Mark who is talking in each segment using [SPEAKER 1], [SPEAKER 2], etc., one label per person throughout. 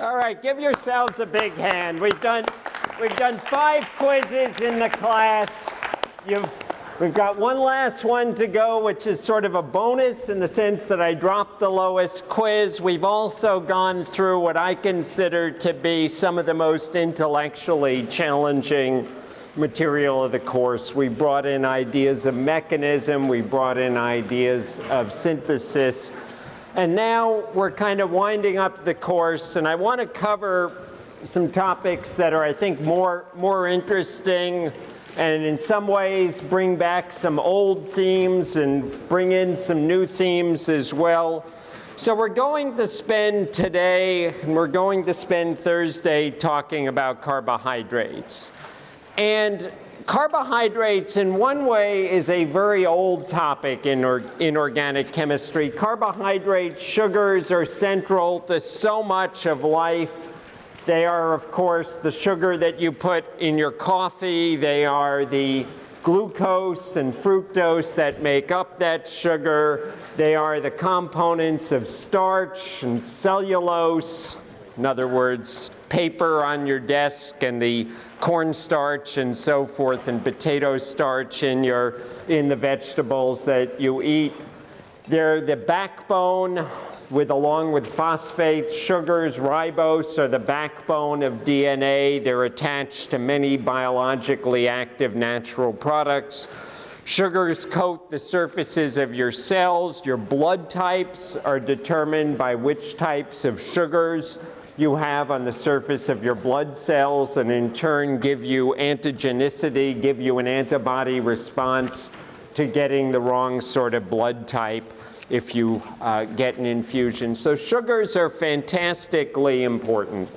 [SPEAKER 1] All right, give yourselves a big hand. We've done, we've done five quizzes in the class. You've, we've got one last one to go, which is sort of a bonus in the sense that I dropped the lowest quiz. We've also gone through what I consider to be some of the most intellectually challenging material of the course. We brought in ideas of mechanism, we brought in ideas of synthesis, and now we're kind of winding up the course, and I want to cover some topics that are, I think, more, more interesting and in some ways bring back some old themes and bring in some new themes as well. So we're going to spend today, and we're going to spend Thursday talking about carbohydrates. And carbohydrates in one way is a very old topic in, or, in organic chemistry. Carbohydrates, sugars are central to so much of life. They are, of course, the sugar that you put in your coffee. They are the glucose and fructose that make up that sugar. They are the components of starch and cellulose. In other words, paper on your desk and the cornstarch and so forth and potato starch in, your, in the vegetables that you eat. They're the backbone with along with phosphates, sugars, ribose are the backbone of DNA. They're attached to many biologically active natural products. Sugars coat the surfaces of your cells. Your blood types are determined by which types of sugars you have on the surface of your blood cells and in turn give you antigenicity, give you an antibody response to getting the wrong sort of blood type if you uh, get an infusion. So sugars are fantastically important.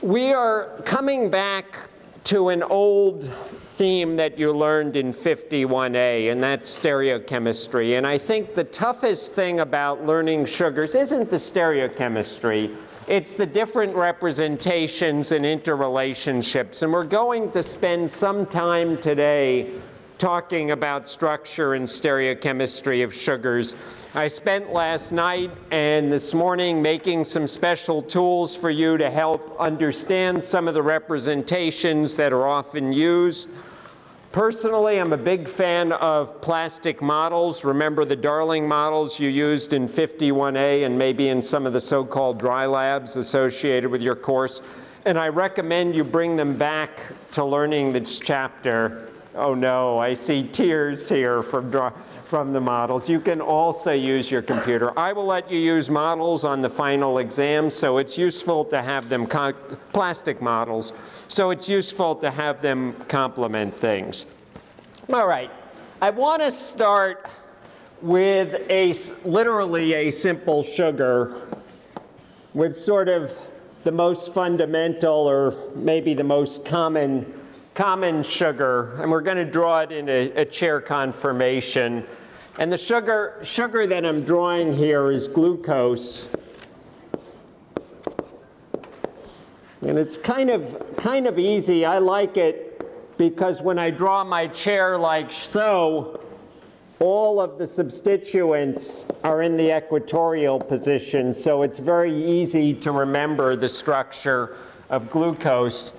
[SPEAKER 1] We are coming back to an old theme that you learned in 51A, and that's stereochemistry. And I think the toughest thing about learning sugars isn't the stereochemistry, it's the different representations and interrelationships. And we're going to spend some time today talking about structure and stereochemistry of sugars. I spent last night and this morning making some special tools for you to help understand some of the representations that are often used. Personally, I'm a big fan of plastic models. Remember the Darling models you used in 51A and maybe in some of the so-called dry labs associated with your course. And I recommend you bring them back to learning this chapter. Oh no, I see tears here from dry from the models. You can also use your computer. I will let you use models on the final exam, so it's useful to have them, plastic models, so it's useful to have them complement things. All right, I want to start with a, literally a simple sugar with sort of the most fundamental or maybe the most common common sugar, and we're going to draw it in a, a, chair conformation. And the sugar, sugar that I'm drawing here is glucose. And it's kind of, kind of easy. I like it because when I draw my chair like so, all of the substituents are in the equatorial position, so it's very easy to remember the structure of glucose.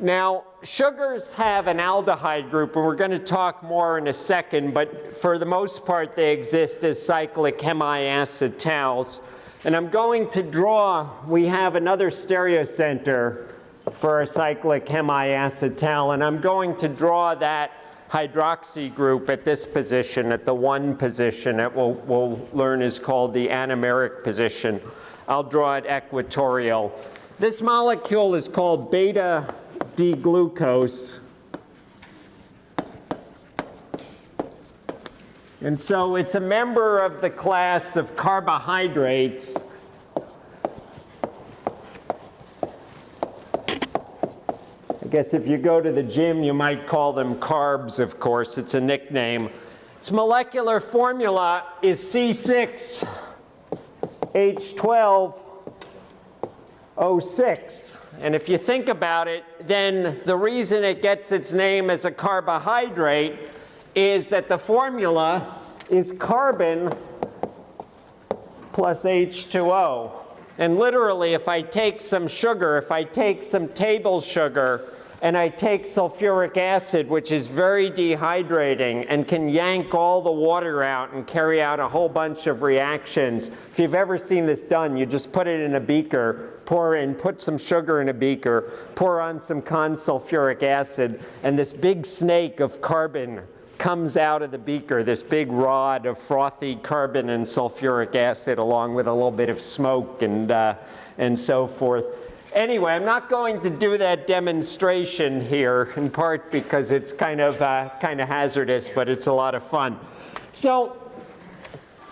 [SPEAKER 1] Now, sugars have an aldehyde group, and we're going to talk more in a second, but for the most part, they exist as cyclic hemiacetals. And I'm going to draw, we have another stereocenter for a cyclic hemiacetal, and I'm going to draw that hydroxy group at this position, at the one position that we'll, we'll learn is called the anomeric position. I'll draw it equatorial. This molecule is called beta D-glucose. And so it's a member of the class of carbohydrates. I guess if you go to the gym, you might call them carbs, of course. It's a nickname. Its molecular formula is C6H12O6. And if you think about it, then the reason it gets its name as a carbohydrate is that the formula is carbon plus H2O. And literally, if I take some sugar, if I take some table sugar, and I take sulfuric acid, which is very dehydrating and can yank all the water out and carry out a whole bunch of reactions. If you've ever seen this done, you just put it in a beaker, pour in, put some sugar in a beaker, pour on some consulfuric acid, and this big snake of carbon comes out of the beaker, this big rod of frothy carbon and sulfuric acid along with a little bit of smoke and, uh, and so forth. Anyway, I'm not going to do that demonstration here, in part because it's kind of, uh, kind of hazardous, but it's a lot of fun. So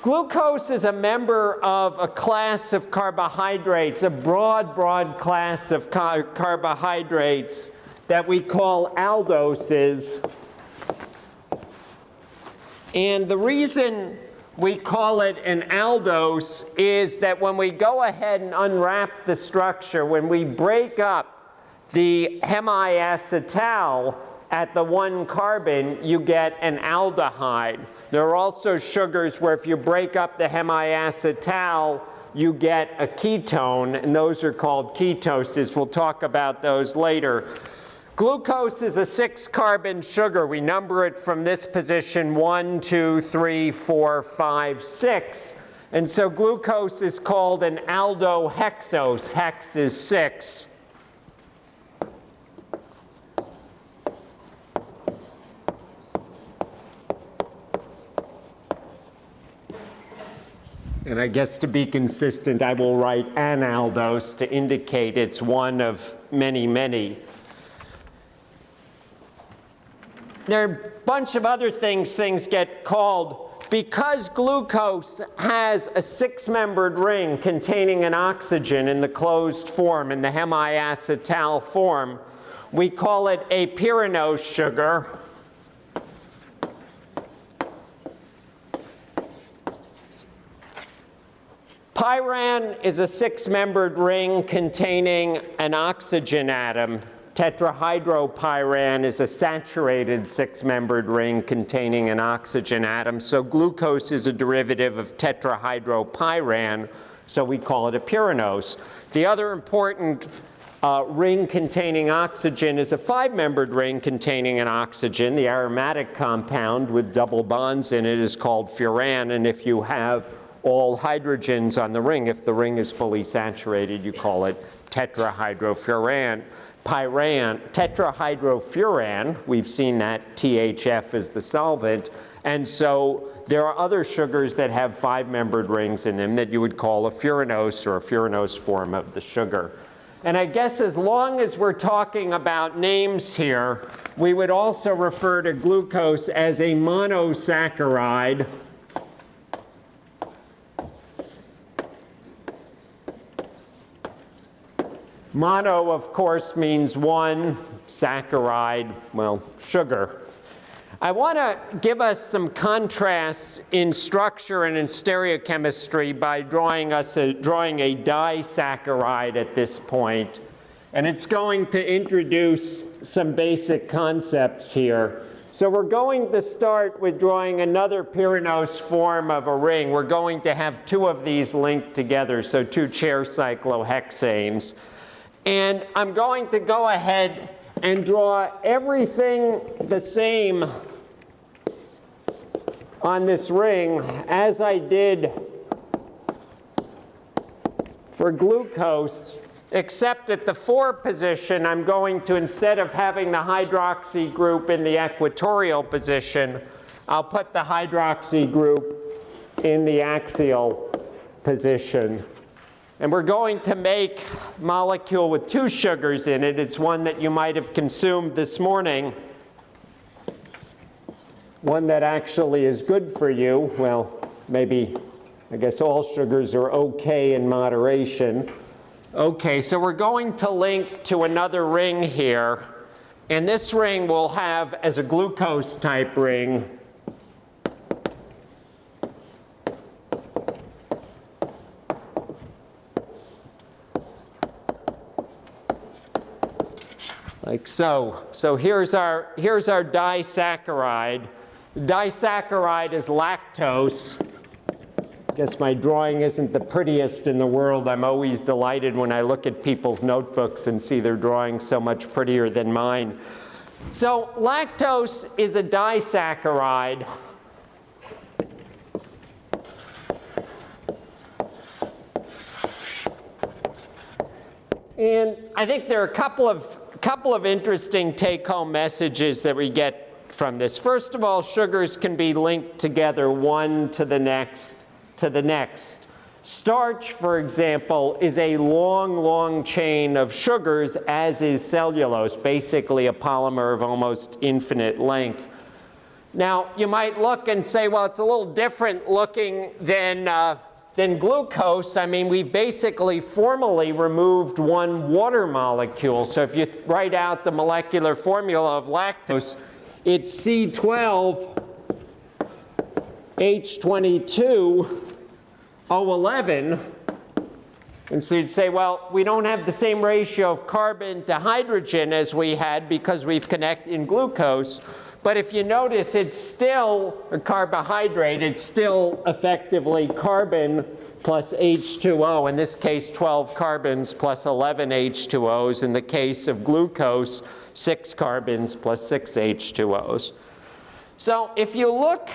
[SPEAKER 1] glucose is a member of a class of carbohydrates, a broad, broad class of car carbohydrates that we call aldoses. And the reason we call it an aldose is that when we go ahead and unwrap the structure, when we break up the hemiacetal at the one carbon, you get an aldehyde. There are also sugars where if you break up the hemiacetal, you get a ketone, and those are called ketoses. We'll talk about those later. Glucose is a six carbon sugar. We number it from this position, one, two, three, four, five, six. And so glucose is called an aldohexose. Hex is six. And I guess to be consistent, I will write an aldose to indicate it's one of many, many. There are a bunch of other things things get called. Because glucose has a six-membered ring containing an oxygen in the closed form, in the hemiacetal form, we call it a pyranose sugar. Pyran is a six-membered ring containing an oxygen atom Tetrahydropyran is a saturated six-membered ring containing an oxygen atom. So glucose is a derivative of tetrahydropyran, so we call it a pyranose. The other important uh, ring containing oxygen is a five-membered ring containing an oxygen. The aromatic compound with double bonds in it is called furan, and if you have all hydrogens on the ring, if the ring is fully saturated, you call it tetrahydrofuran pyran, tetrahydrofuran, we've seen that THF is the solvent, and so there are other sugars that have five-membered rings in them that you would call a furanose or a furanose form of the sugar. And I guess as long as we're talking about names here, we would also refer to glucose as a monosaccharide Mono, of course, means one, saccharide, well, sugar. I want to give us some contrasts in structure and in stereochemistry by drawing us a, drawing a disaccharide at this point. And it's going to introduce some basic concepts here. So we're going to start with drawing another pyranose form of a ring. We're going to have two of these linked together, so two chair cyclohexanes. And I'm going to go ahead and draw everything the same on this ring as I did for glucose, except at the 4 position, I'm going to, instead of having the hydroxy group in the equatorial position, I'll put the hydroxy group in the axial position. And we're going to make molecule with two sugars in it. It's one that you might have consumed this morning. One that actually is good for you. Well, maybe, I guess all sugars are okay in moderation. Okay, so we're going to link to another ring here. And this ring will have, as a glucose type ring, like so. So here's our, here's our disaccharide. Disaccharide is lactose. I guess my drawing isn't the prettiest in the world. I'm always delighted when I look at people's notebooks and see their drawings so much prettier than mine. So lactose is a disaccharide. And I think there are a couple of, couple of interesting take-home messages that we get from this. First of all, sugars can be linked together one to the next to the next. Starch, for example, is a long, long chain of sugars, as is cellulose, basically a polymer of almost infinite length. Now, you might look and say, well, it's a little different looking than, uh, than glucose. I mean, we've basically formally removed one water molecule. So if you write out the molecular formula of lactose, it's C12 H22 O11. And so you'd say, well, we don't have the same ratio of carbon to hydrogen as we had because we've connected in glucose. But if you notice, it's still a carbohydrate. It's still effectively carbon plus H2O. In this case, 12 carbons plus 11 H2Os. In the case of glucose, 6 carbons plus 6 H2Os. So if you look,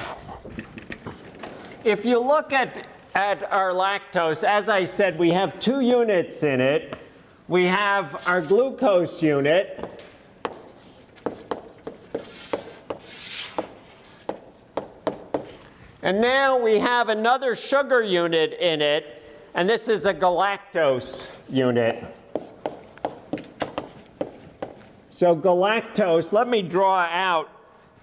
[SPEAKER 1] if you look at, at our lactose, as I said, we have two units in it. We have our glucose unit, And now we have another sugar unit in it, and this is a galactose unit. So galactose, let me draw out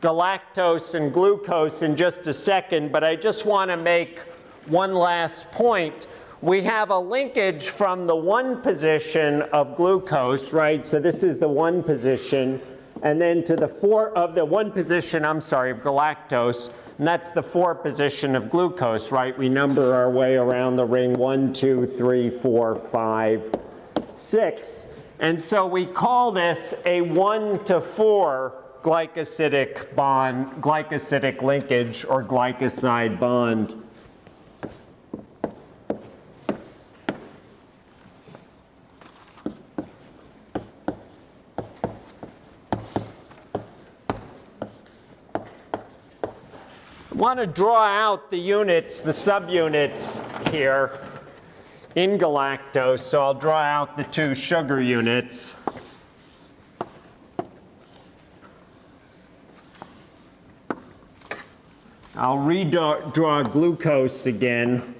[SPEAKER 1] galactose and glucose in just a second, but I just want to make one last point. We have a linkage from the one position of glucose, right? So this is the one position, and then to the four of the one position, I'm sorry, of galactose, and that's the four position of glucose, right? We number our way around the ring, one, two, three, four, five, six. And so we call this a one to four glycosidic bond, glycosidic linkage or glycoside bond. Want to draw out the units, the subunits here in galactose. So I'll draw out the two sugar units. I'll redraw glucose again.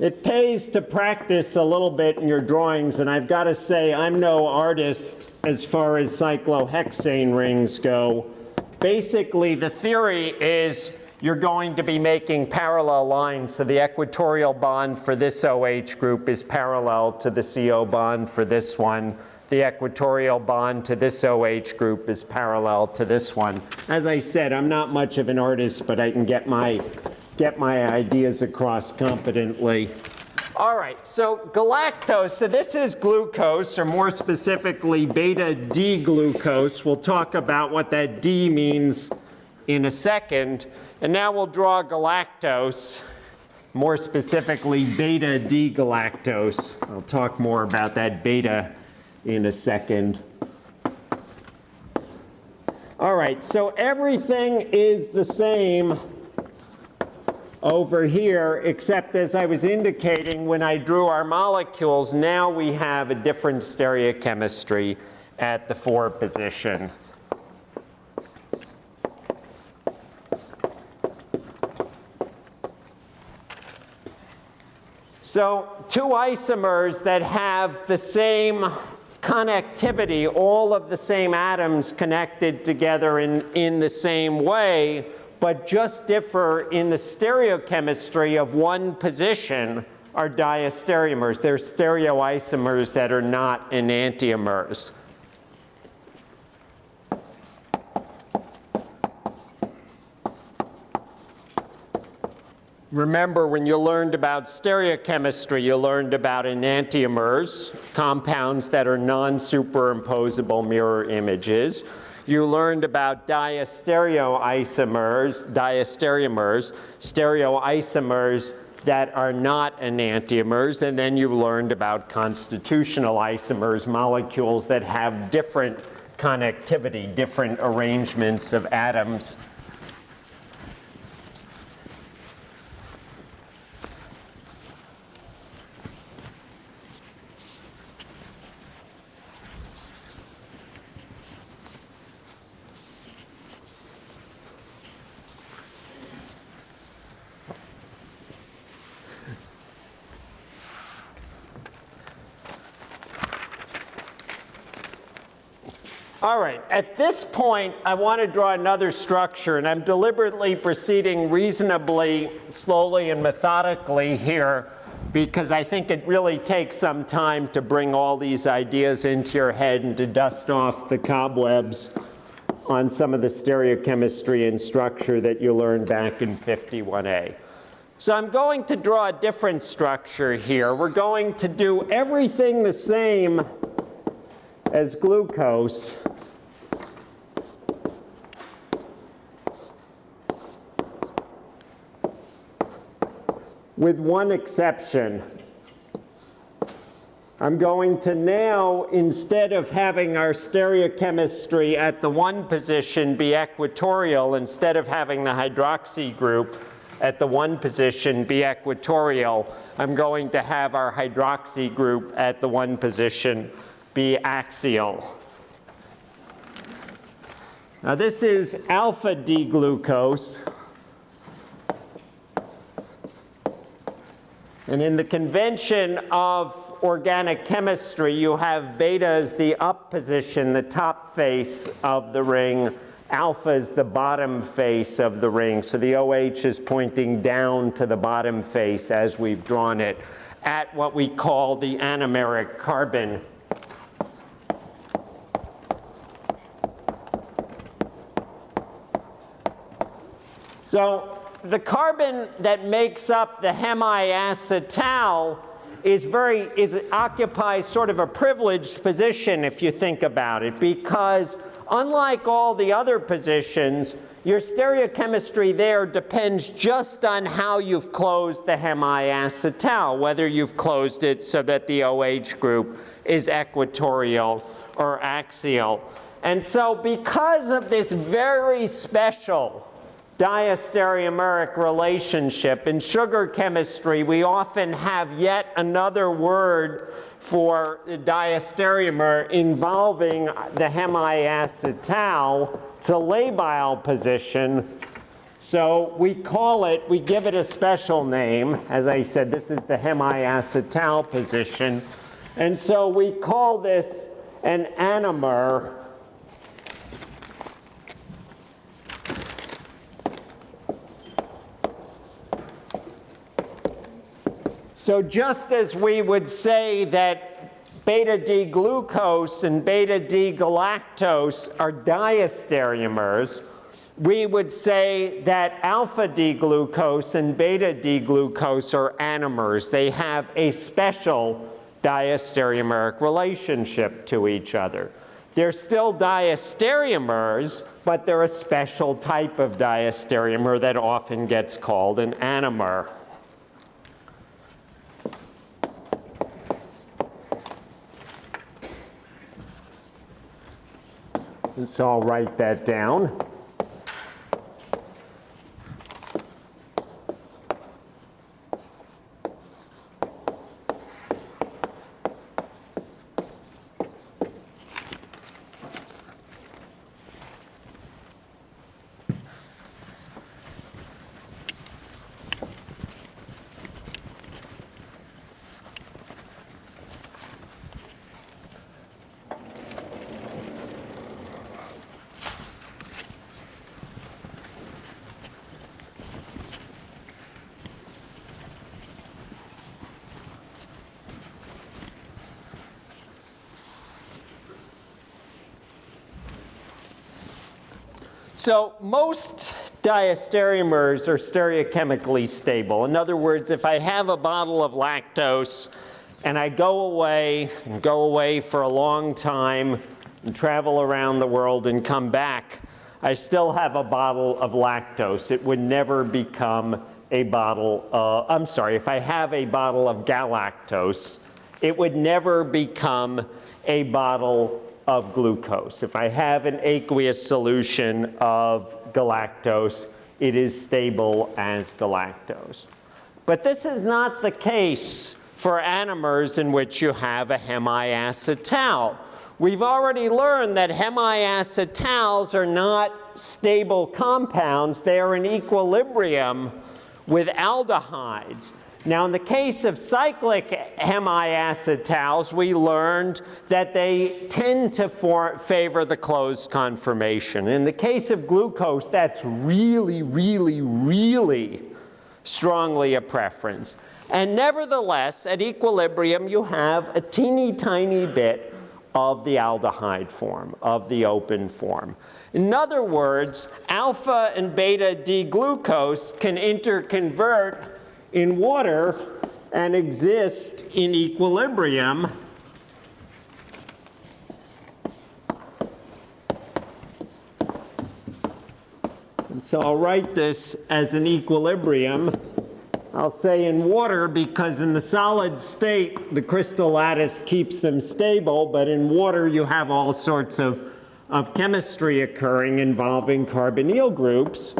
[SPEAKER 1] It pays to practice a little bit in your drawings, and I've got to say I'm no artist as far as cyclohexane rings go basically the theory is you're going to be making parallel lines. So the equatorial bond for this OH group is parallel to the CO bond for this one. The equatorial bond to this OH group is parallel to this one. As I said, I'm not much of an artist, but I can get my, get my ideas across competently. All right, so galactose, so this is glucose, or more specifically beta D-glucose. We'll talk about what that D means in a second. And now we'll draw galactose, more specifically beta D-galactose. I'll talk more about that beta in a second. All right, so everything is the same over here, except as I was indicating when I drew our molecules, now we have a different stereochemistry at the 4 position. So two isomers that have the same connectivity, all of the same atoms connected together in, in the same way, but just differ in the stereochemistry of one position are diastereomers. They're stereoisomers that are not enantiomers. Remember, when you learned about stereochemistry, you learned about enantiomers, compounds that are non-superimposable mirror images. You learned about diastereoisomers, diastereomers, stereoisomers that are not enantiomers, and then you learned about constitutional isomers, molecules that have different connectivity, different arrangements of atoms All right, at this point, I want to draw another structure, and I'm deliberately proceeding reasonably slowly and methodically here because I think it really takes some time to bring all these ideas into your head and to dust off the cobwebs on some of the stereochemistry and structure that you learned back in 51A. So I'm going to draw a different structure here. We're going to do everything the same as glucose. With one exception. I'm going to now, instead of having our stereochemistry at the one position be equatorial, instead of having the hydroxy group at the one position be equatorial, I'm going to have our hydroxy group at the one position be axial. Now this is alpha D-glucose. And in the convention of organic chemistry, you have beta as the up position, the top face of the ring. Alpha is the bottom face of the ring. So the OH is pointing down to the bottom face as we've drawn it at what we call the anomeric carbon. So the carbon that makes up the hemiacetal is very, is, occupies sort of a privileged position if you think about it, because unlike all the other positions, your stereochemistry there depends just on how you've closed the hemiacetal, whether you've closed it so that the OH group is equatorial or axial. And so because of this very special diastereomeric relationship. In sugar chemistry, we often have yet another word for diastereomer involving the hemiacetal to labile position. So we call it, we give it a special name. As I said, this is the hemiacetal position. And so we call this an anomer So just as we would say that beta D-glucose and beta D-galactose are diastereomers, we would say that alpha D-glucose and beta D-glucose are anomers. They have a special diastereomeric relationship to each other. They're still diastereomers, but they're a special type of diastereomer that often gets called an anomer. So I'll write that down. So most diastereomers are stereochemically stable. In other words, if I have a bottle of lactose and I go away and go away for a long time and travel around the world and come back, I still have a bottle of lactose. It would never become a bottle, uh, I'm sorry, if I have a bottle of galactose, it would never become a bottle of glucose. If I have an aqueous solution of galactose, it is stable as galactose. But this is not the case for anomers in which you have a hemiacetal. We've already learned that hemiacetals are not stable compounds. They are in equilibrium with aldehydes. Now, in the case of cyclic hemiacetals, we learned that they tend to favor the closed conformation. In the case of glucose, that's really, really, really strongly a preference. And nevertheless, at equilibrium, you have a teeny tiny bit of the aldehyde form, of the open form. In other words, alpha and beta D-glucose can interconvert in water and exist in equilibrium. And so I'll write this as an equilibrium. I'll say in water because in the solid state, the crystal lattice keeps them stable, but in water you have all sorts of, of chemistry occurring involving carbonyl groups.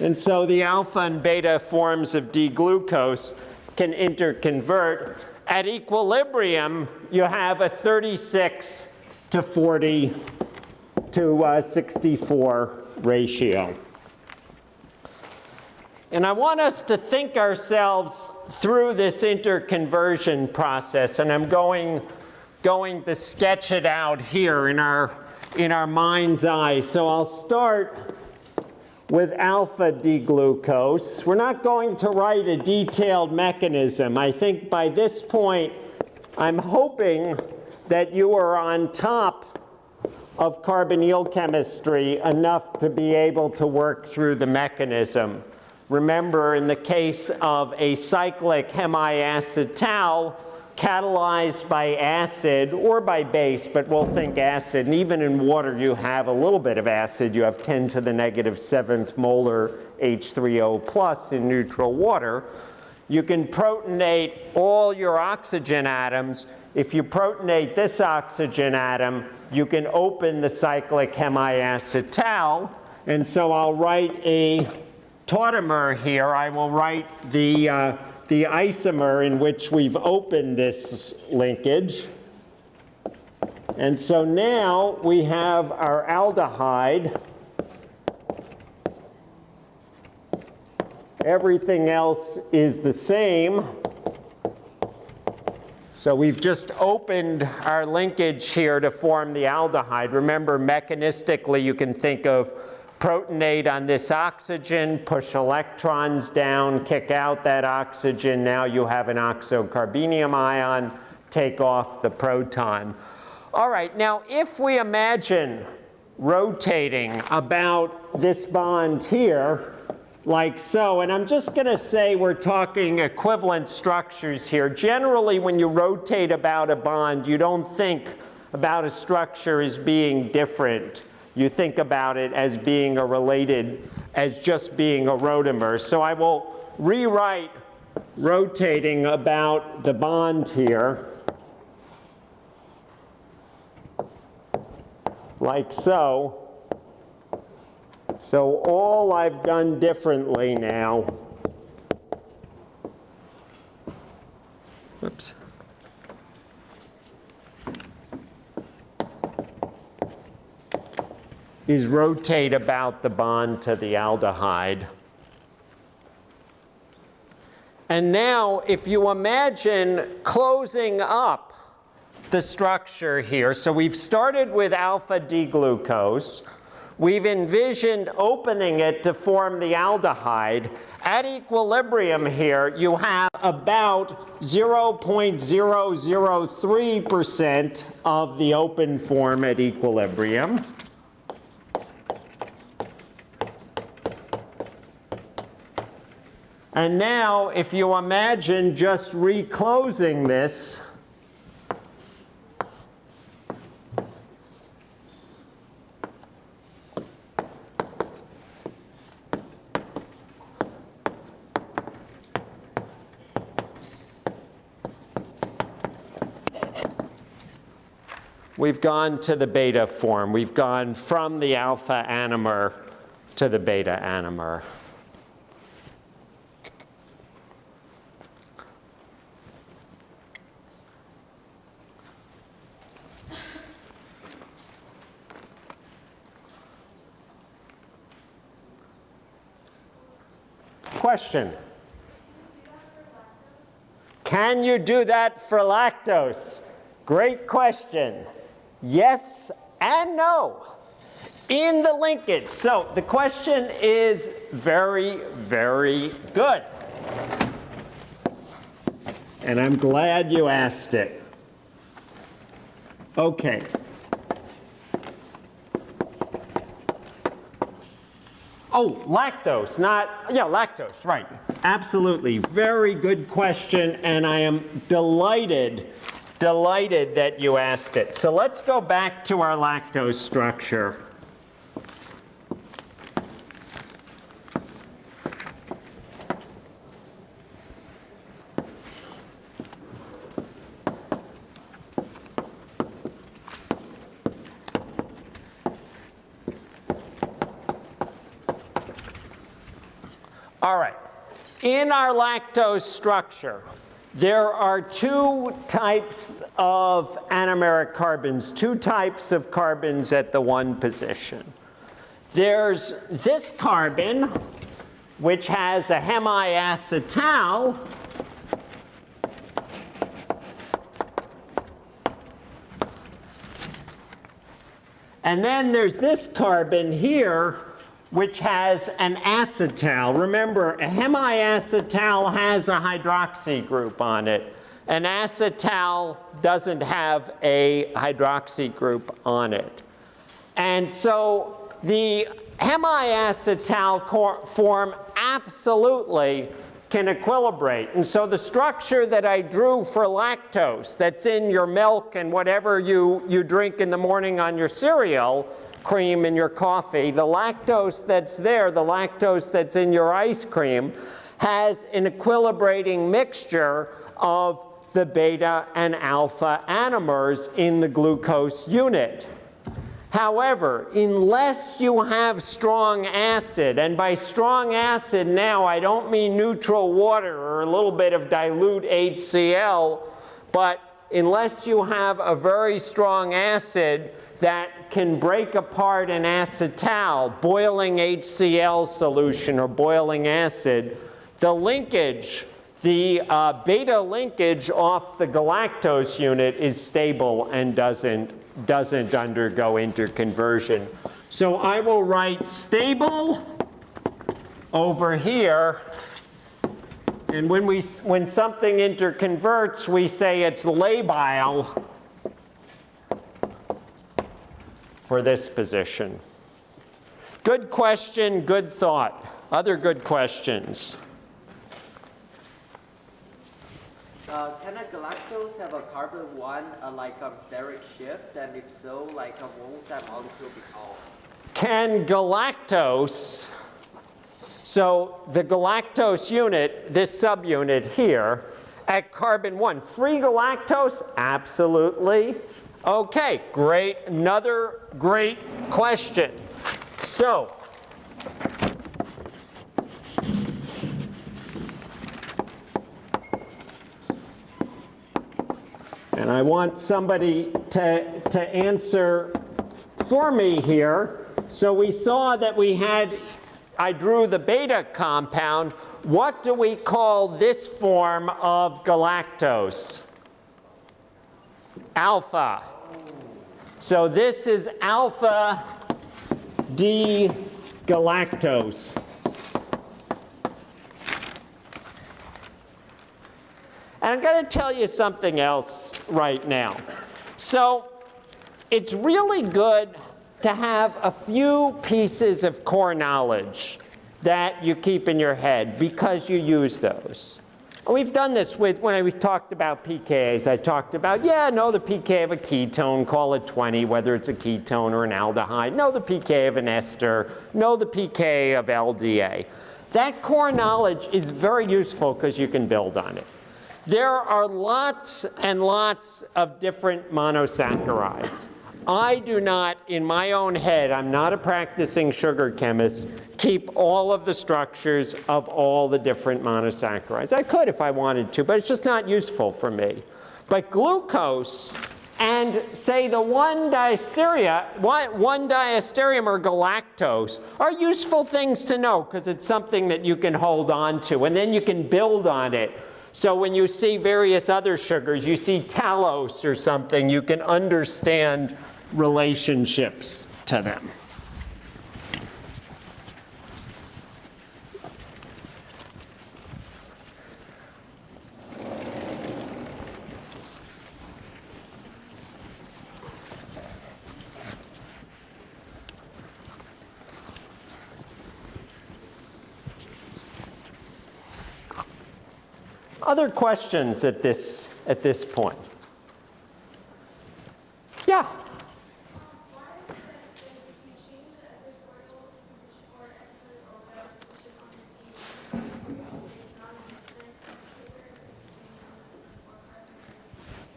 [SPEAKER 1] And so the alpha and beta forms of D-glucose can interconvert. At equilibrium, you have a 36 to 40 to uh, 64 ratio. And I want us to think ourselves through this interconversion process, and I'm going, going to sketch it out here in our, in our mind's eye. So I'll start with alpha D-glucose. We're not going to write a detailed mechanism. I think by this point, I'm hoping that you are on top of carbonyl chemistry enough to be able to work through the mechanism. Remember, in the case of a cyclic hemiacetal, catalyzed by acid or by base, but we'll think acid. And even in water, you have a little bit of acid. You have 10 to the negative seventh molar H3O plus in neutral water. You can protonate all your oxygen atoms. If you protonate this oxygen atom, you can open the cyclic hemiacetal. And so I'll write a tautomer here, I will write the, uh, the isomer in which we've opened this linkage. And so now we have our aldehyde. Everything else is the same. So we've just opened our linkage here to form the aldehyde. Remember, mechanistically, you can think of protonate on this oxygen, push electrons down, kick out that oxygen. Now you have an oxocarbenium ion, take off the proton. All right, now if we imagine rotating about this bond here, like so, and I'm just going to say we're talking equivalent structures here. Generally, when you rotate about a bond, you don't think about a structure as being different you think about it as being a related, as just being a rotamer. So I will rewrite rotating about the bond here, like so. So all I've done differently now, whoops. Is rotate about the bond to the aldehyde. And now if you imagine closing up the structure here, so we've started with alpha D-glucose, we've envisioned opening it to form the aldehyde. At equilibrium here, you have about 0.003% of the open form at equilibrium. And now if you imagine just reclosing this, we've gone to the beta form. We've gone from the alpha anomer to the beta anomer. Question. Can you do that for lactose? Great question. Yes and no in the linkage. So the question is very, very good. And I'm glad you asked it. Okay. Oh, lactose, not, yeah, lactose, right. Absolutely. Very good question, and I am delighted, delighted that you asked it. So let's go back to our lactose structure. All right. In our lactose structure, there are two types of anomeric carbons, two types of carbons at the one position. There's this carbon, which has a hemiacetal, and then there's this carbon here, which has an acetal. Remember, a hemiacetal has a hydroxy group on it. An acetal doesn't have a hydroxy group on it. And so the hemiacetal form absolutely can equilibrate. And so the structure that I drew for lactose that's in your milk and whatever you, you drink in the morning on your cereal cream in your coffee, the lactose that's there, the lactose that's in your ice cream, has an equilibrating mixture of the beta and alpha anomers in the glucose unit. However, unless you have strong acid, and by strong acid now I don't mean neutral water or a little bit of dilute HCl, but unless you have a very strong acid that can break apart an acetal, boiling HCl solution or boiling acid, the linkage, the uh, beta linkage off the galactose unit is stable and doesn't, doesn't undergo interconversion. So I will write stable over here. And when, we, when something interconverts, we say it's labile for this position? Good question, good thought. Other good questions?
[SPEAKER 2] Uh, can a galactose have a carbon one uh, like a steric shift? And if so, like uh, what would that molecule be called?
[SPEAKER 1] Can galactose, so the galactose unit, this subunit here, at carbon one, free galactose? Absolutely. Okay, great. Another great question. So, and I want somebody to, to answer for me here. So we saw that we had, I drew the beta compound. What do we call this form of galactose? Alpha. So this is alpha D galactose. And I'm going to tell you something else right now. So it's really good to have a few pieces of core knowledge that you keep in your head because you use those. We've done this with, when I talked about pKas, I talked about, yeah, know the pK of a ketone, call it 20, whether it's a ketone or an aldehyde. Know the pK of an ester. Know the pK of LDA. That core knowledge is very useful because you can build on it. There are lots and lots of different monosaccharides. I do not, in my own head, I'm not a practicing sugar chemist, keep all of the structures of all the different monosaccharides. I could if I wanted to, but it's just not useful for me. But glucose and say the one diasteria, one, one diastereomer galactose are useful things to know because it's something that you can hold on to and then you can build on it. So when you see various other sugars, you see talose or something, you can understand relationships to them. Other questions at this, at this point? Yeah.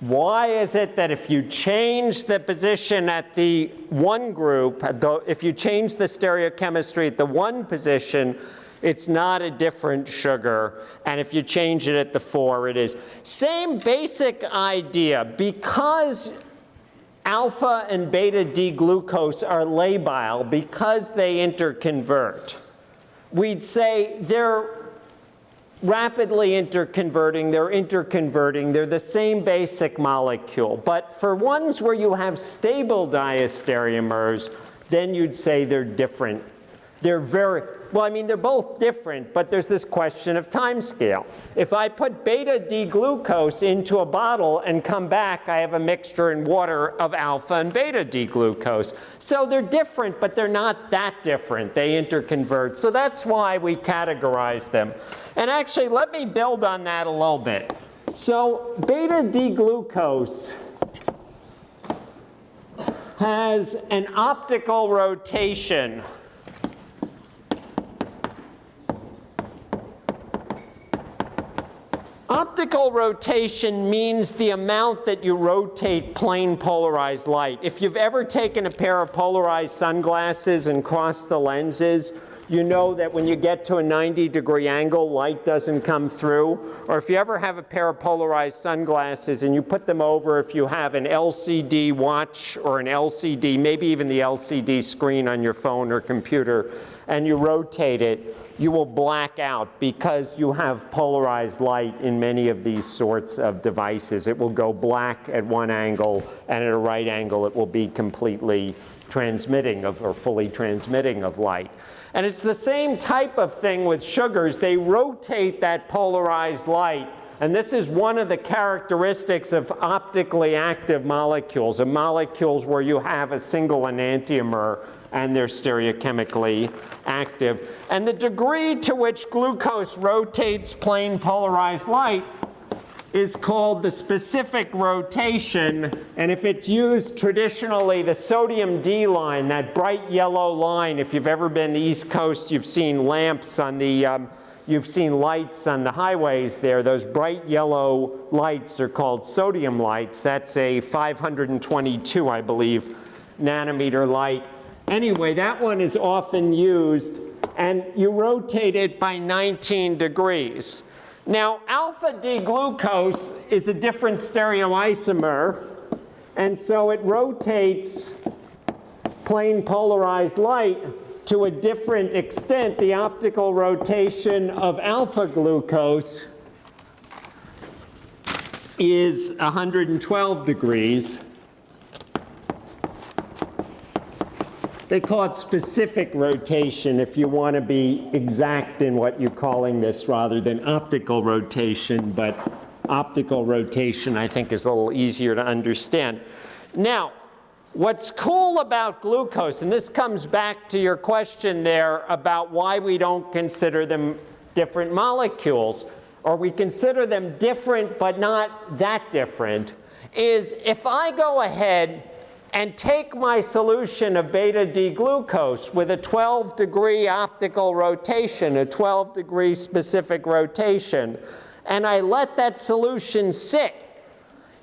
[SPEAKER 1] Why is it that if you change the position at the one group, if you change the stereochemistry at the one position, it's not a different sugar. And if you change it at the four, it is. Same basic idea. Because alpha and beta D-glucose are labile, because they interconvert, we'd say they're rapidly interconverting, they're interconverting, they're the same basic molecule. But for ones where you have stable diastereomers, then you'd say they're different. They're very, well, I mean, they're both different, but there's this question of time scale. If I put beta D-glucose into a bottle and come back, I have a mixture in water of alpha and beta D-glucose. So they're different, but they're not that different. They interconvert. So that's why we categorize them. And actually, let me build on that a little bit. So beta D-glucose has an optical rotation Optical rotation means the amount that you rotate plane polarized light. If you've ever taken a pair of polarized sunglasses and crossed the lenses, you know that when you get to a 90 degree angle, light doesn't come through. Or if you ever have a pair of polarized sunglasses and you put them over if you have an LCD watch or an LCD, maybe even the LCD screen on your phone or computer, and you rotate it, you will black out because you have polarized light in many of these sorts of devices. It will go black at one angle and at a right angle it will be completely transmitting of or fully transmitting of light. And it's the same type of thing with sugars. They rotate that polarized light and this is one of the characteristics of optically active molecules, of molecules where you have a single enantiomer and they're stereochemically active. And the degree to which glucose rotates plane polarized light is called the specific rotation. And if it's used traditionally, the sodium D line, that bright yellow line, if you've ever been the East Coast, you've seen lamps on the, um, you've seen lights on the highways there. Those bright yellow lights are called sodium lights. That's a 522, I believe, nanometer light. Anyway, that one is often used and you rotate it by 19 degrees. Now, alpha D-glucose is a different stereoisomer, and so it rotates plane polarized light to a different extent. The optical rotation of alpha glucose is 112 degrees. They call it specific rotation if you want to be exact in what you're calling this rather than optical rotation, but optical rotation I think is a little easier to understand. Now, what's cool about glucose, and this comes back to your question there about why we don't consider them different molecules, or we consider them different but not that different, is if I go ahead and take my solution of beta D-glucose with a 12 degree optical rotation, a 12 degree specific rotation, and I let that solution sit,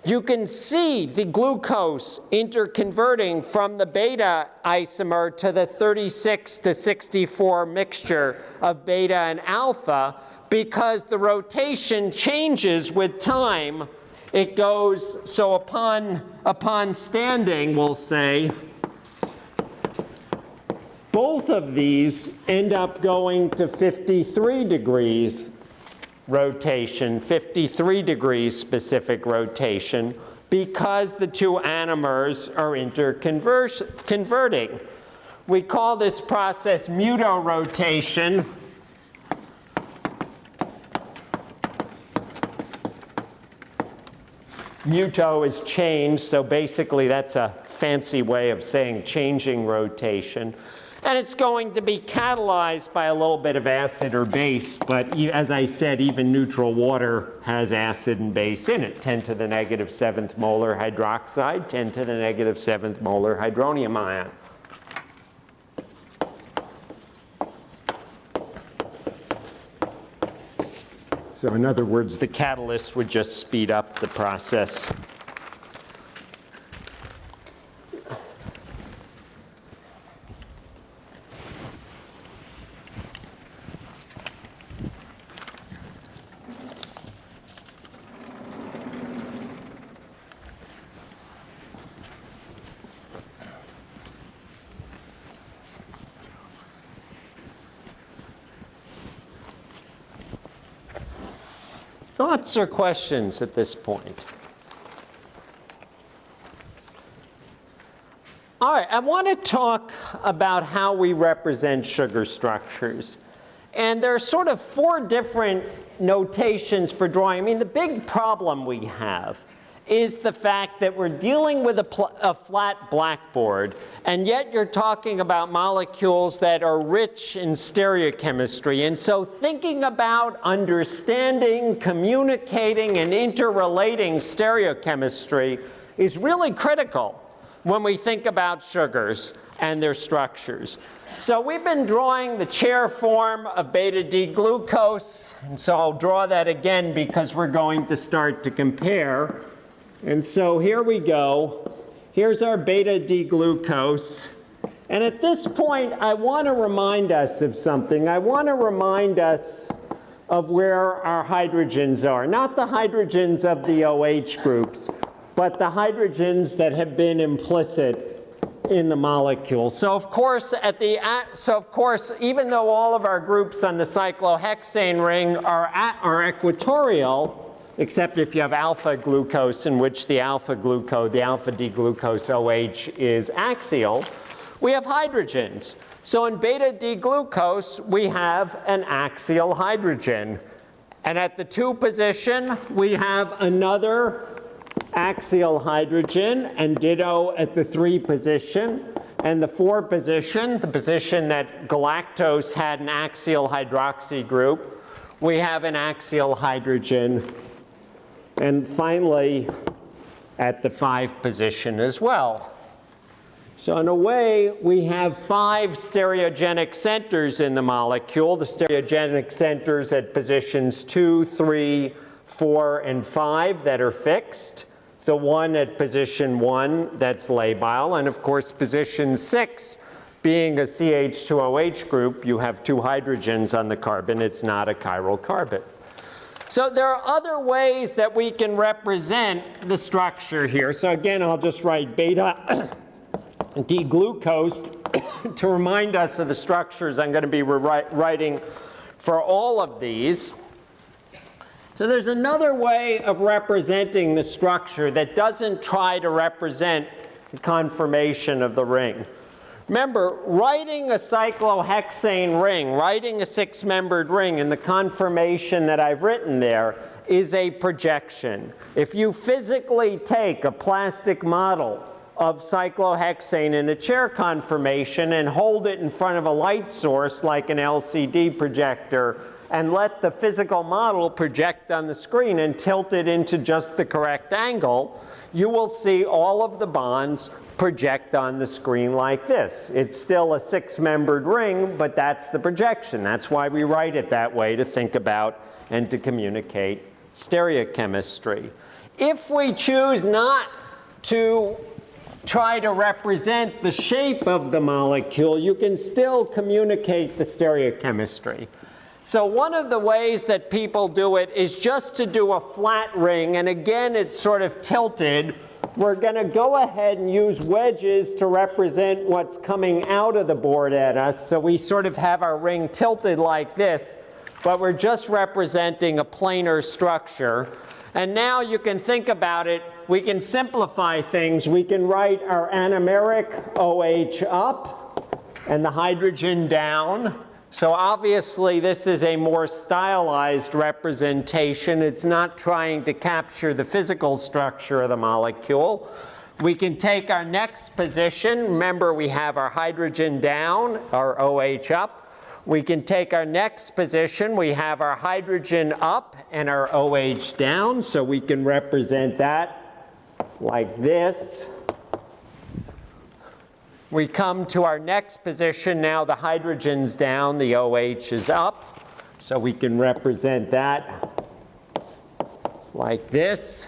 [SPEAKER 1] you can see the glucose interconverting from the beta isomer to the 36 to 64 mixture of beta and alpha because the rotation changes with time. It goes, so upon, upon standing, we'll say, both of these end up going to 53 degrees rotation, 53 degrees specific rotation, because the two anomers are interconverting. We call this process mutarotation. Muto is change, so basically that's a fancy way of saying changing rotation. And it's going to be catalyzed by a little bit of acid or base, but as I said, even neutral water has acid and base in it. 10 to the negative seventh molar hydroxide, 10 to the negative seventh molar hydronium ion. So in other words, the catalyst would just speed up the process. Thoughts or questions at this point? All right, I want to talk about how we represent sugar structures. And there are sort of four different notations for drawing. I mean, the big problem we have is the fact that we're dealing with a, a flat blackboard, and yet you're talking about molecules that are rich in stereochemistry. And so thinking about understanding, communicating, and interrelating stereochemistry is really critical when we think about sugars and their structures. So we've been drawing the chair form of beta D glucose, and so I'll draw that again because we're going to start to compare. And so here we go. Here's our beta D glucose. And at this point, I want to remind us of something. I want to remind us of where our hydrogens are. Not the hydrogens of the OH groups, but the hydrogens that have been implicit in the molecule. So of course, at the so of course, even though all of our groups on the cyclohexane ring are at, are equatorial, except if you have alpha glucose in which the alpha glucose, the alpha D glucose OH is axial, we have hydrogens. So in beta D glucose, we have an axial hydrogen. And at the 2 position, we have another axial hydrogen, and ditto at the 3 position. And the 4 position, the position that galactose had an axial hydroxy group, we have an axial hydrogen. And finally, at the 5 position as well. So in a way, we have five stereogenic centers in the molecule. The stereogenic centers at positions two, three, four, and five that are fixed. The one at position one that's labile. And of course, position six being a CH2OH group, you have two hydrogens on the carbon. It's not a chiral carbon. So there are other ways that we can represent the structure here. So again, I'll just write beta D-glucose to remind us of the structures I'm going to be writing for all of these. So there's another way of representing the structure that doesn't try to represent the conformation of the ring. Remember, writing a cyclohexane ring, writing a six-membered ring in the conformation that I've written there is a projection. If you physically take a plastic model of cyclohexane in a chair conformation and hold it in front of a light source like an LCD projector and let the physical model project on the screen and tilt it into just the correct angle, you will see all of the bonds project on the screen like this. It's still a six-membered ring, but that's the projection. That's why we write it that way to think about and to communicate stereochemistry. If we choose not to try to represent the shape of the molecule, you can still communicate the stereochemistry. So one of the ways that people do it is just to do a flat ring, and again it's sort of tilted. We're going to go ahead and use wedges to represent what's coming out of the board at us. So we sort of have our ring tilted like this, but we're just representing a planar structure. And now you can think about it. We can simplify things. We can write our anomeric OH up and the hydrogen down. So obviously this is a more stylized representation. It's not trying to capture the physical structure of the molecule. We can take our next position. Remember we have our hydrogen down, our OH up. We can take our next position. We have our hydrogen up and our OH down. So we can represent that like this. We come to our next position. Now the hydrogen's down, the OH is up. So we can represent that like this.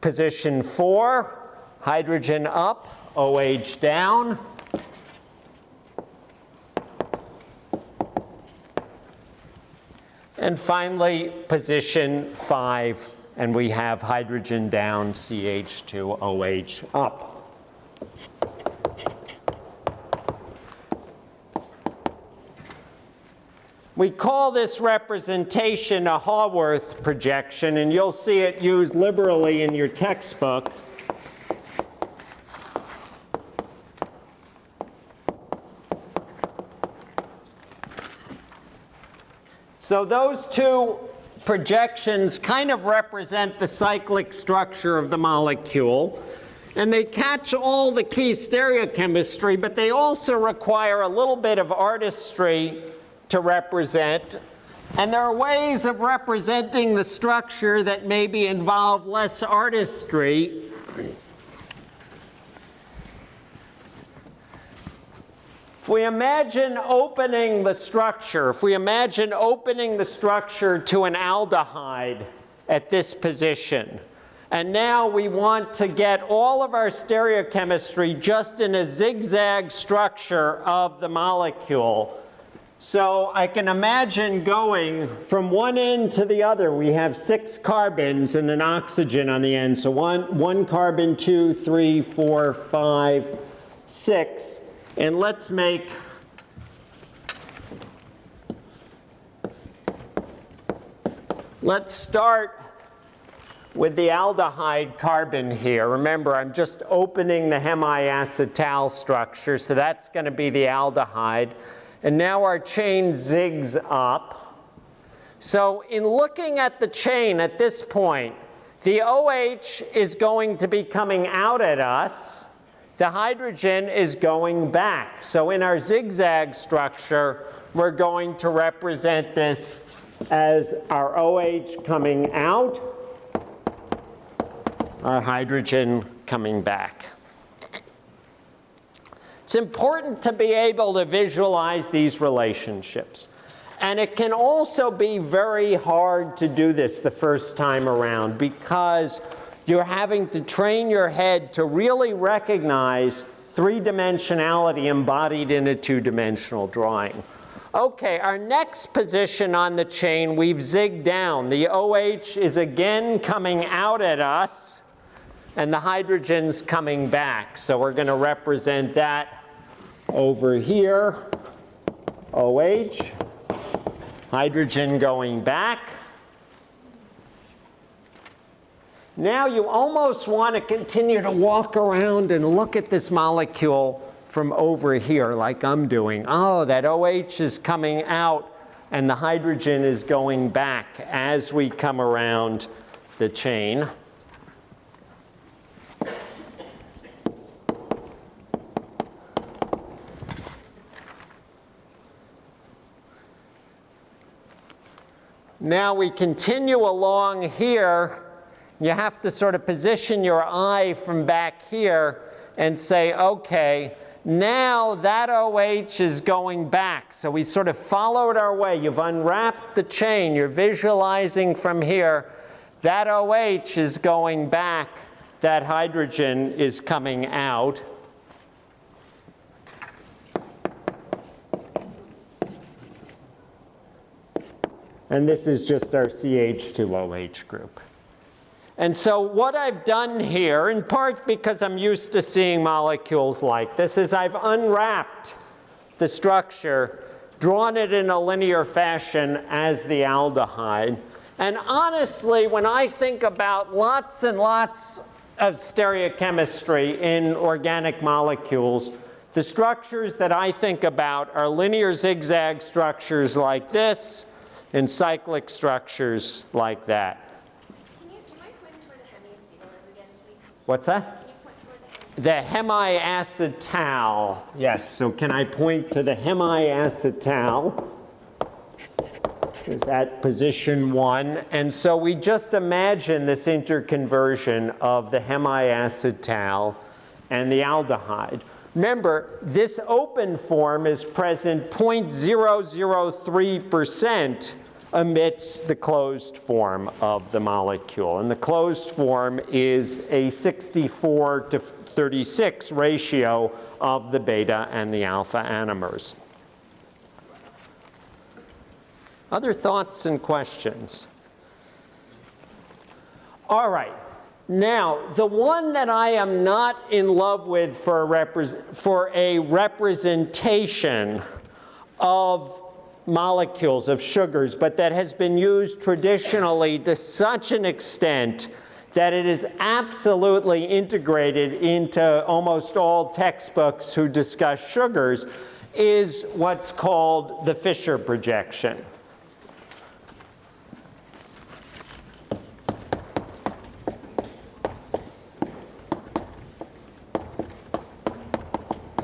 [SPEAKER 1] Position four, hydrogen up, OH down. And finally, position five, and we have hydrogen down, CH2OH up. We call this representation a Haworth projection, and you'll see it used liberally in your textbook. So those two projections kind of represent the cyclic structure of the molecule. And they catch all the key stereochemistry, but they also require a little bit of artistry to represent. And there are ways of representing the structure that maybe involve less artistry. If we imagine opening the structure, if we imagine opening the structure to an aldehyde at this position, and now we want to get all of our stereochemistry just in a zigzag structure of the molecule. So I can imagine going from one end to the other. We have six carbons and an oxygen on the end. So one, one carbon, two, three, four, five, six. And let's make Let's start with the aldehyde carbon here. Remember, I'm just opening the hemiacetal structure, so that's going to be the aldehyde. And now our chain zigs up. So in looking at the chain at this point, the OH is going to be coming out at us. The hydrogen is going back. So in our zigzag structure, we're going to represent this as our OH coming out, our hydrogen coming back. It's important to be able to visualize these relationships. And it can also be very hard to do this the first time around because you're having to train your head to really recognize three-dimensionality embodied in a two-dimensional drawing. Okay, our next position on the chain, we've zigged down. The OH is again coming out at us, and the hydrogen's coming back. So we're going to represent that over here, OH, hydrogen going back. Now you almost want to continue to walk around and look at this molecule from over here like I'm doing. Oh, that OH is coming out and the hydrogen is going back as we come around the chain. Now we continue along here. You have to sort of position your eye from back here and say, okay, Now that OH is going back. So we sort of followed our way. You've unwrapped the chain. You're visualizing from here. That OH is going back. That hydrogen is coming out. And this is just our CH2OH group. And so what I've done here, in part because I'm used to seeing molecules like this, is I've unwrapped the structure, drawn it in a linear fashion as the aldehyde. And honestly, when I think about lots and lots of stereochemistry in organic molecules, the structures that I think about are linear zigzag structures like this and cyclic structures like that.
[SPEAKER 3] You, do you mind pointing toward the hemiacetal again.
[SPEAKER 1] What's that?
[SPEAKER 3] Can you point the
[SPEAKER 1] hemiacetal. Yes, so can I point to the hemiacetal? Is that position one? And so we just imagine this interconversion of the hemiacetal and the aldehyde. Remember, this open form is present 0.003% amidst the closed form of the molecule. And the closed form is a 64 to 36 ratio of the beta and the alpha anomers. Other thoughts and questions? All right. Now, the one that I am not in love with for a, repres for a representation of molecules of sugars, but that has been used traditionally to such an extent that it is absolutely integrated into almost all textbooks who discuss sugars, is what's called the Fischer projection.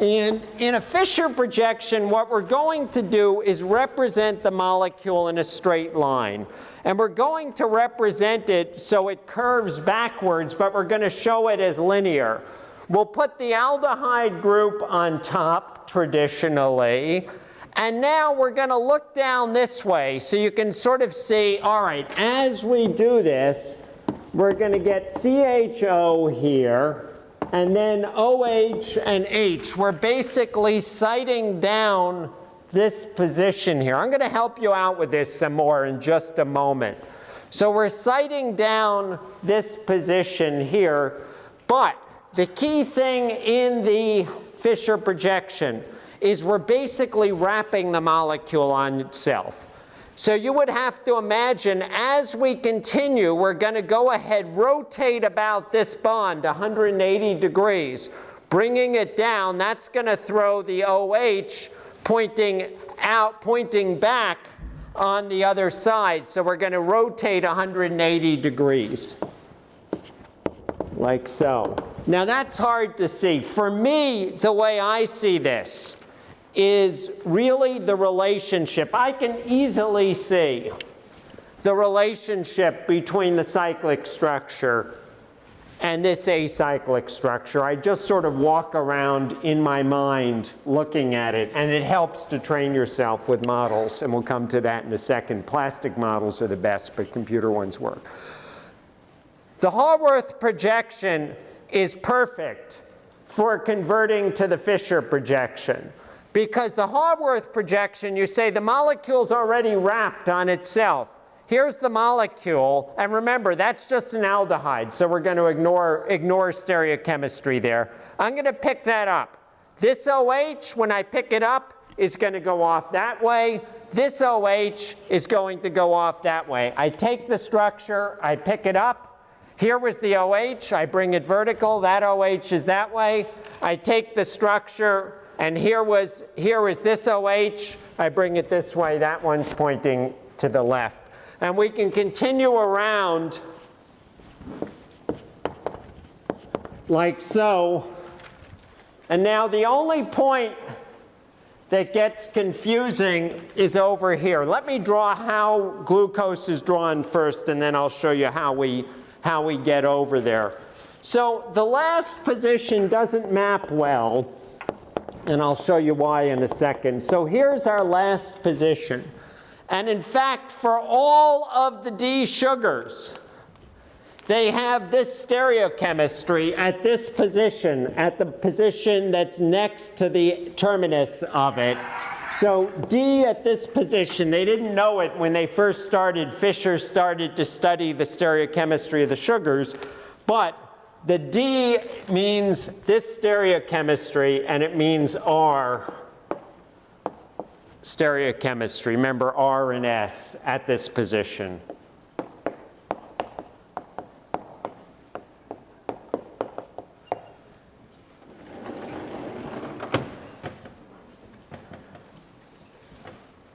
[SPEAKER 1] And in a Fischer projection, what we're going to do is represent the molecule in a straight line. And we're going to represent it so it curves backwards, but we're going to show it as linear. We'll put the aldehyde group on top traditionally. And now we're going to look down this way so you can sort of see, all right, as we do this, we're going to get CHO here and then OH and H, we're basically sighting down this position here. I'm going to help you out with this some more in just a moment. So we're sighting down this position here, but the key thing in the Fischer projection is we're basically wrapping the molecule on itself. So you would have to imagine as we continue, we're going to go ahead, rotate about this bond 180 degrees, bringing it down. That's going to throw the OH pointing out, pointing back on the other side. So we're going to rotate 180 degrees, like so. Now that's hard to see. For me, the way I see this, is really the relationship. I can easily see the relationship between the cyclic structure and this acyclic structure. I just sort of walk around in my mind looking at it, and it helps to train yourself with models, and we'll come to that in a second. Plastic models are the best, but computer ones work. The Haworth projection is perfect for converting to the Fischer projection. Because the Haworth projection, you say the molecule's already wrapped on itself. Here's the molecule, and remember, that's just an aldehyde, so we're going to ignore, ignore stereochemistry there. I'm going to pick that up. This OH, when I pick it up, is going to go off that way. This OH is going to go off that way. I take the structure, I pick it up. Here was the OH, I bring it vertical, that OH is that way. I take the structure, and here was, here was this OH. I bring it this way. That one's pointing to the left. And we can continue around like so. And now the only point that gets confusing is over here. Let me draw how glucose is drawn first, and then I'll show you how we, how we get over there. So the last position doesn't map well and I'll show you why in a second. So here's our last position. And in fact, for all of the D sugars, they have this stereochemistry at this position, at the position that's next to the terminus of it. So D at this position, they didn't know it when they first started. Fischer started to study the stereochemistry of the sugars, but the D means this stereochemistry and it means R stereochemistry. Remember R and S at this position.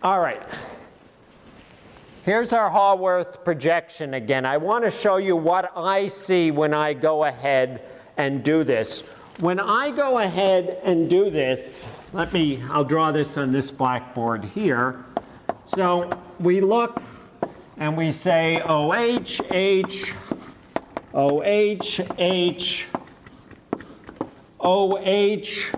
[SPEAKER 1] All right. Here's our Haworth projection again. I want to show you what I see when I go ahead and do this. When I go ahead and do this, let me, I'll draw this on this blackboard here. So we look and we say OH, H, OH, H, OH,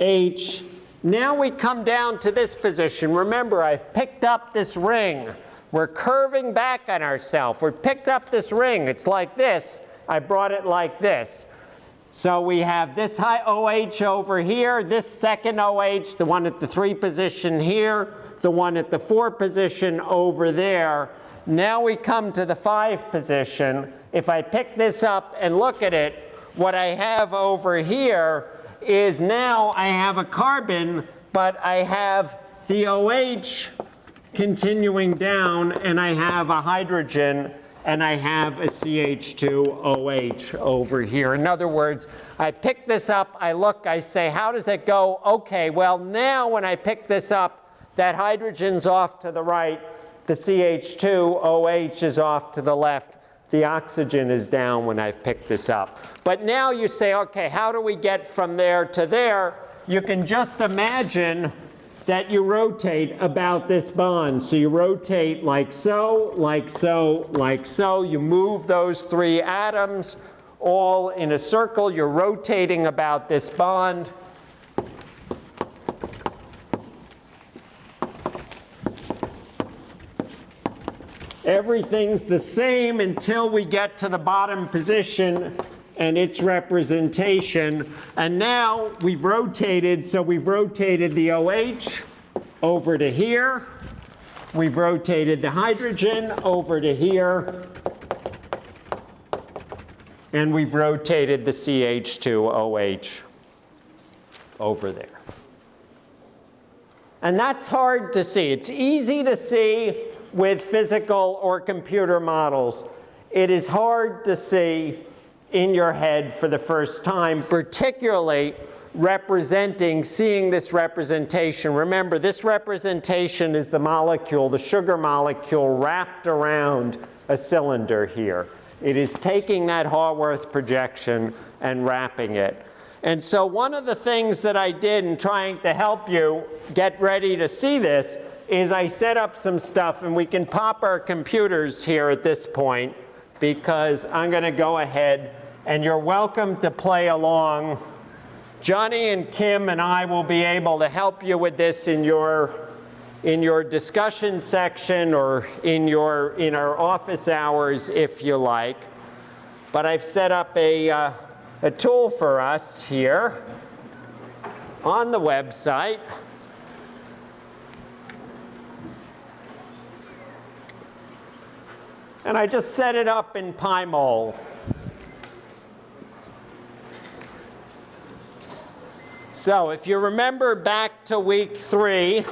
[SPEAKER 1] H. Now we come down to this position. Remember, I've picked up this ring. We're curving back on ourselves. We picked up this ring. It's like this. I brought it like this. So we have this high OH over here, this second OH, the one at the three position here, the one at the four position over there. Now we come to the five position. If I pick this up and look at it, what I have over here is now I have a carbon, but I have the OH continuing down, and I have a hydrogen, and I have a CH2OH over here. In other words, I pick this up, I look, I say, how does it go? Okay, well now when I pick this up, that hydrogen's off to the right, the CH2OH is off to the left, the oxygen is down when I've picked this up. But now you say, okay, how do we get from there to there? You can just imagine that you rotate about this bond. So you rotate like so, like so, like so. You move those three atoms all in a circle. You're rotating about this bond. Everything's the same until we get to the bottom position and its representation. And now we've rotated, so we've rotated the OH over to here. We've rotated the hydrogen over to here. And we've rotated the CH2OH over there. And that's hard to see. It's easy to see with physical or computer models. It is hard to see in your head for the first time, particularly representing, seeing this representation. Remember, this representation is the molecule, the sugar molecule wrapped around a cylinder here. It is taking that Haworth projection and wrapping it. And so one of the things that I did in trying to help you get ready to see this is I set up some stuff and we can pop our computers here at this point because I'm going to go ahead and you're welcome to play along. Johnny and Kim and I will be able to help you with this in your in your discussion section or in your in our office hours if you like. But I've set up a uh, a tool for us here on the website. And I just set it up in PyMol. So if you remember back to week three,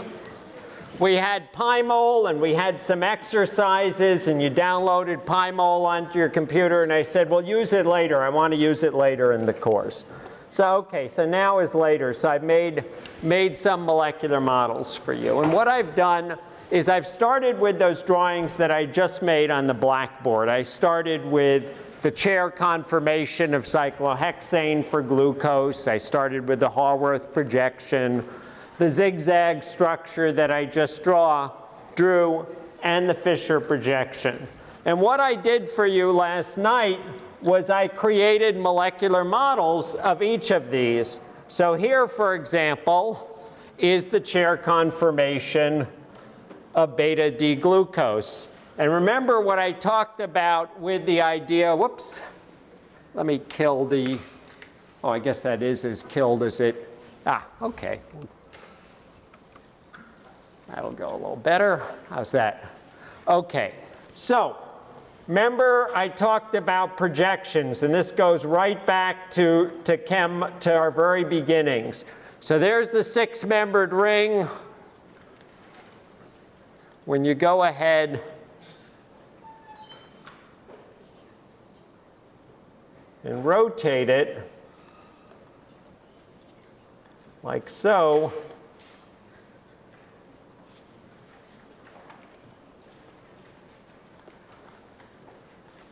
[SPEAKER 1] we had PyMol and we had some exercises and you downloaded PyMol onto your computer and I said, well, use it later. I want to use it later in the course. So, okay, so now is later. So I've made, made some molecular models for you. And what I've done is I've started with those drawings that I just made on the blackboard. I started with the chair conformation of cyclohexane for glucose. I started with the Haworth projection, the zigzag structure that I just draw, drew, and the Fischer projection. And what I did for you last night was I created molecular models of each of these. So here, for example, is the chair conformation of beta D-glucose. And remember what I talked about with the idea, whoops, let me kill the, oh, I guess that is as killed as it, ah, okay. That'll go a little better. How's that? Okay, so remember I talked about projections, and this goes right back to, to chem, to our very beginnings. So there's the six-membered ring. When you go ahead and rotate it like so,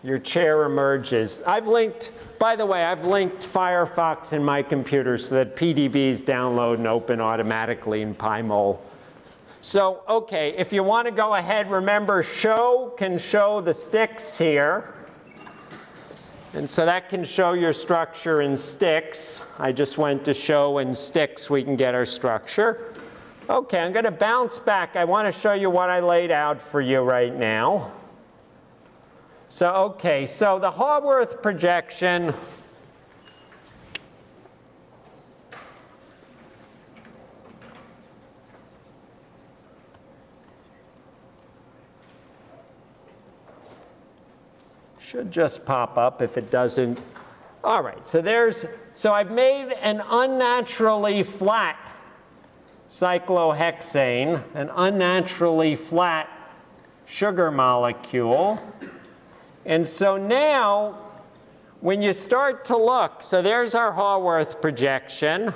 [SPEAKER 1] your chair emerges. I've linked, by the way, I've linked Firefox in my computer so that PDBs download and open automatically in PyMol. So, okay, if you want to go ahead, remember show can show the sticks here. And so that can show your structure in sticks. I just went to show in sticks we can get our structure. Okay, I'm going to bounce back. I want to show you what I laid out for you right now. So, okay, so the Haworth projection, should just pop up if it doesn't. All right, so there's, so I've made an unnaturally flat cyclohexane, an unnaturally flat sugar molecule. And so now, when you start to look, so there's our Haworth projection.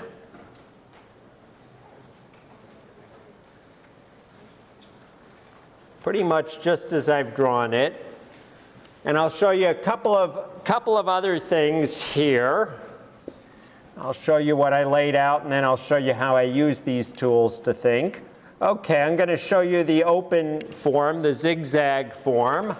[SPEAKER 1] Pretty much just as I've drawn it. And I'll show you a couple of, couple of other things here. I'll show you what I laid out, and then I'll show you how I use these tools to think. Okay, I'm going to show you the open form, the zigzag form.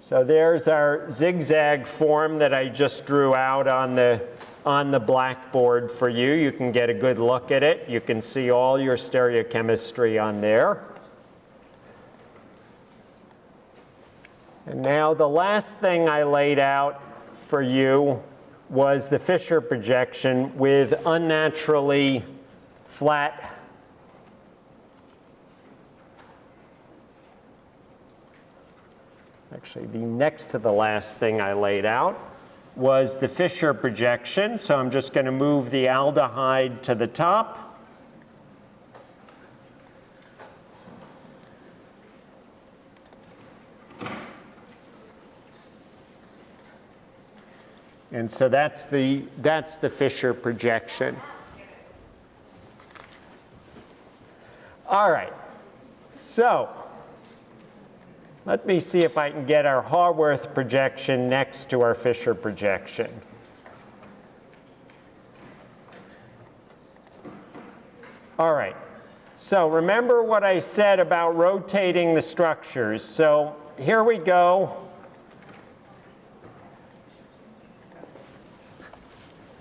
[SPEAKER 1] So there's our zigzag form that I just drew out on the, on the blackboard for you. You can get a good look at it. You can see all your stereochemistry on there. And now the last thing I laid out for you was the Fischer projection with unnaturally flat actually the next to the last thing I laid out was the Fischer projection. So I'm just going to move the aldehyde to the top. And so that's the, that's the Fischer projection. All right, so let me see if I can get our Haworth projection next to our Fischer projection. All right, so remember what I said about rotating the structures. So here we go.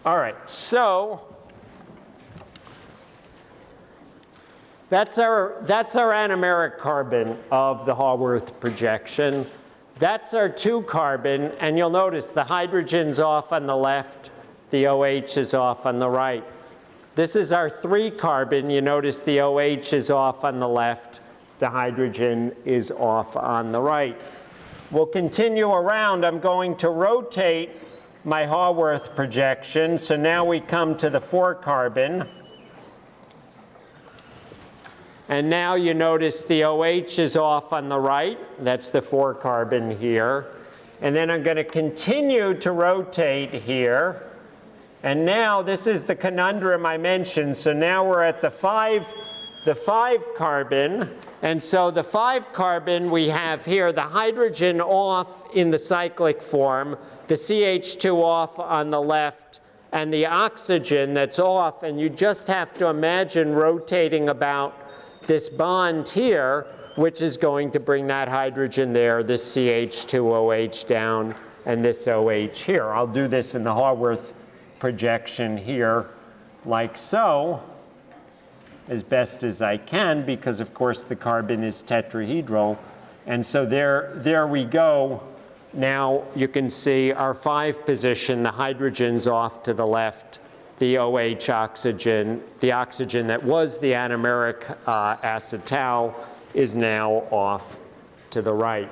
[SPEAKER 1] All right, so that's our, that's our anomeric carbon of the Haworth projection. That's our two carbon, and you'll notice the hydrogen's off on the left, the OH is off on the right. This is our three carbon. You notice the OH is off on the left, the hydrogen is off on the right. We'll continue around. I'm going to rotate my Haworth projection. So now we come to the four carbon. And now you notice the OH is off on the right. That's the four carbon here. And then I'm going to continue to rotate here. And now this is the conundrum I mentioned. So now we're at the five, the five carbon. And so the five carbon we have here, the hydrogen off in the cyclic form, the CH2 off on the left, and the oxygen that's off, and you just have to imagine rotating about this bond here, which is going to bring that hydrogen there, this CH2OH down, and this OH here. I'll do this in the Haworth projection here like so as best as I can because of course the carbon is tetrahedral. And so there, there we go. Now you can see our five position, the hydrogen's off to the left, the OH oxygen, the oxygen that was the anomeric uh, acetal is now off to the right.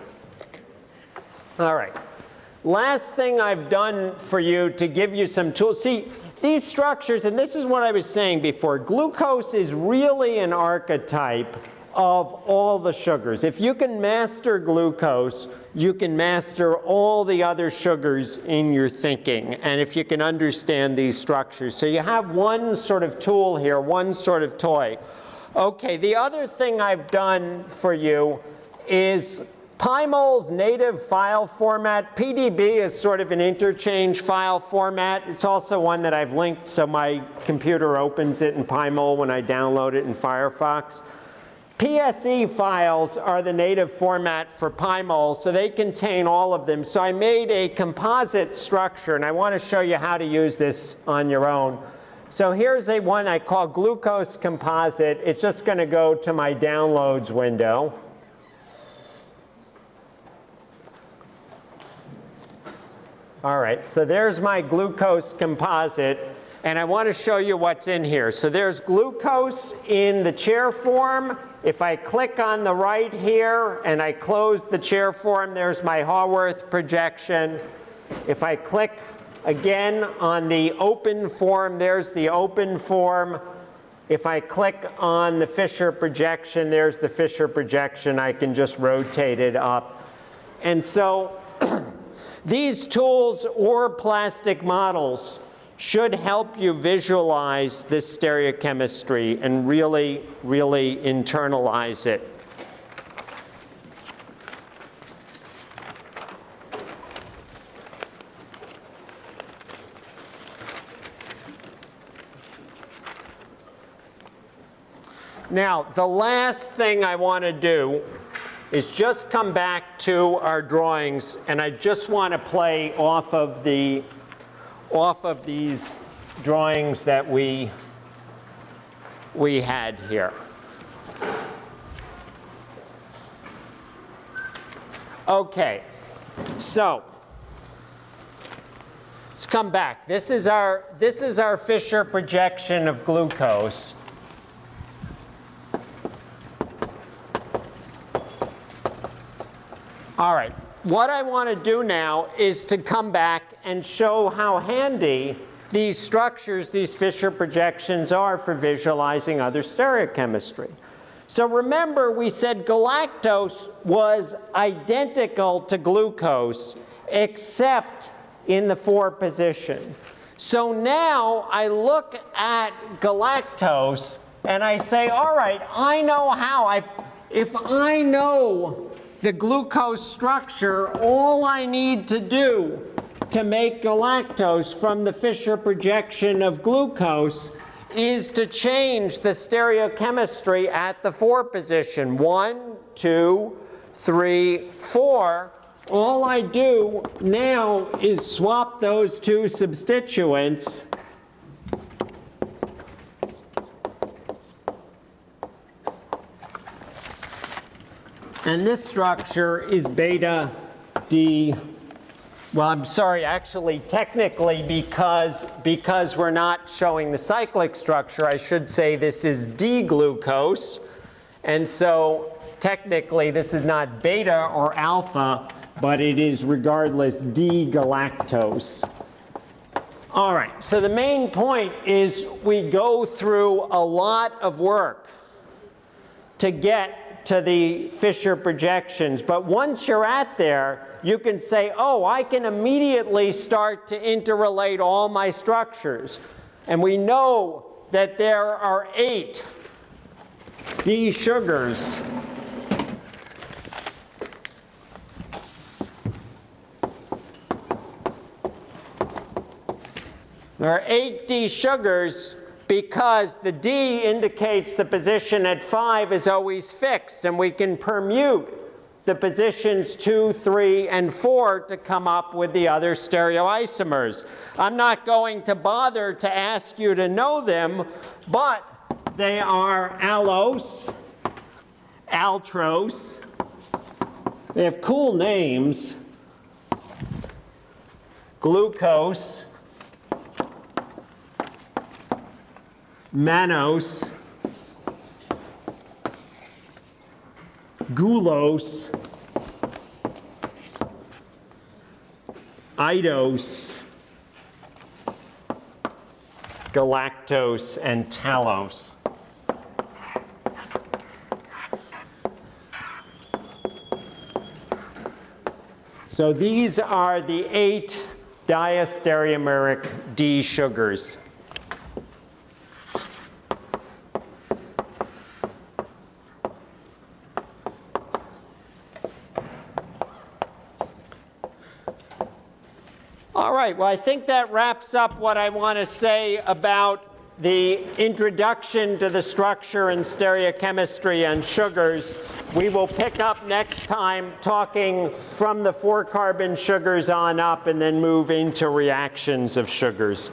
[SPEAKER 1] All right. Last thing I've done for you to give you some tools. See, these structures, and this is what I was saying before, glucose is really an archetype of all the sugars. If you can master glucose, you can master all the other sugars in your thinking, and if you can understand these structures. So you have one sort of tool here, one sort of toy. Okay, the other thing I've done for you is Pymol's native file format. PDB is sort of an interchange file format. It's also one that I've linked so my computer opens it in Pymol when I download it in Firefox. PSE files are the native format for Pymol, so they contain all of them. So I made a composite structure, and I want to show you how to use this on your own. So here's a one I call glucose composite. It's just going to go to my downloads window. All right, so there's my glucose composite, and I want to show you what's in here. So there's glucose in the chair form. If I click on the right here and I close the chair form, there's my Haworth projection. If I click again on the open form, there's the open form. If I click on the Fischer projection, there's the Fischer projection. I can just rotate it up. And so these tools or plastic models should help you visualize this stereochemistry and really, really internalize it. Now, the last thing I want to do is just come back to our drawings, and I just want to play off of the off of these drawings that we we had here. Okay, so let's come back. This is our this is our Fischer projection of glucose. All right, what I want to do now is to come back and show how handy these structures, these Fischer projections are for visualizing other stereochemistry. So remember we said galactose was identical to glucose except in the 4 position. So now I look at galactose and I say, all right, I know how. i if I know the glucose structure, all I need to do to make galactose from the Fischer projection of glucose is to change the stereochemistry at the 4 position. One, two, three, four. All I do now is swap those two substituents And this structure is beta D. Well, I'm sorry, actually, technically, because, because we're not showing the cyclic structure, I should say this is D-glucose. And so technically, this is not beta or alpha, but it is regardless D-galactose. All right, so the main point is we go through a lot of work to get to the Fischer projections. But once you're at there, you can say, oh, I can immediately start to interrelate all my structures. And we know that there are eight D sugars. There are eight D sugars because the D indicates the position at 5 is always fixed, and we can permute the positions 2, 3, and 4 to come up with the other stereoisomers. I'm not going to bother to ask you to know them, but they are allose, altrose. They have cool names. Glucose, mannose, gulose, idose, galactose, and talose. So these are the eight diastereomeric D sugars. All right, well, I think that wraps up what I want to say about the introduction to the structure and stereochemistry and sugars. We will pick up next time talking from the four carbon sugars on up and then move into reactions of sugars.